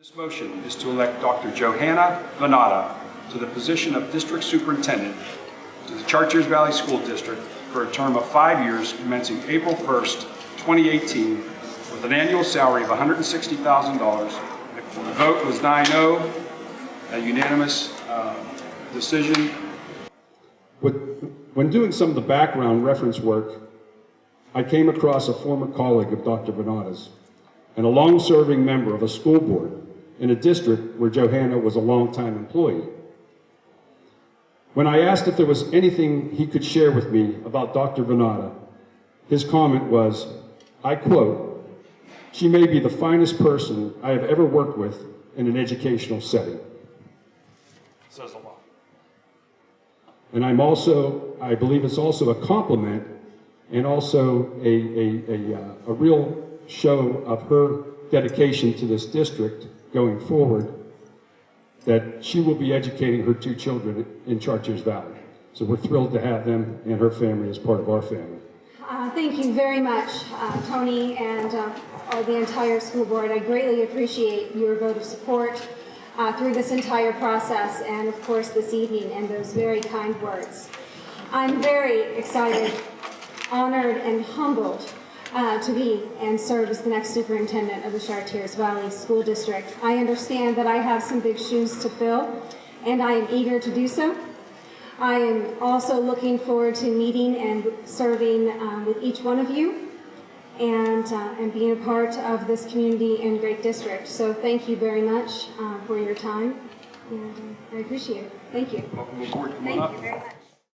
This motion is to elect Dr. Johanna Vanatta to the position of District Superintendent to the Chartiers Valley School District for a term of five years commencing April 1st, 2018, with an annual salary of $160,000. The vote was 9-0, a unanimous uh, decision. When doing some of the background reference work, I came across a former colleague of Dr. Vanatta's and a long-serving member of a school board in a district where Johanna was a longtime employee. When I asked if there was anything he could share with me about Dr. Vanatta, his comment was, I quote, "She may be the finest person I have ever worked with in an educational setting." Says a lot. And I'm also, I believe it's also a compliment and also a, a, a, uh, a real show of her dedication to this district going forward, that she will be educating her two children in Chartiers Valley. So we're thrilled to have them and her family as part of our family. Uh, Thank you very much, uh, Tony, and uh, all the entire school board. I greatly appreciate your vote of support uh, through this entire process, and of course this evening, and those very kind words. I'm very excited, honored, and humbled uh, to be and serve as the next superintendent of the Chartiers Valley School District. I understand that I have some big shoes to fill, and I am eager to do so. I am also looking forward to meeting and serving um, with each one of you and, uh, and being a part of this community and great district. So thank you very much uh, for your time, and I appreciate it. Thank you. Welcome aboard. Come on Thank up. you very much.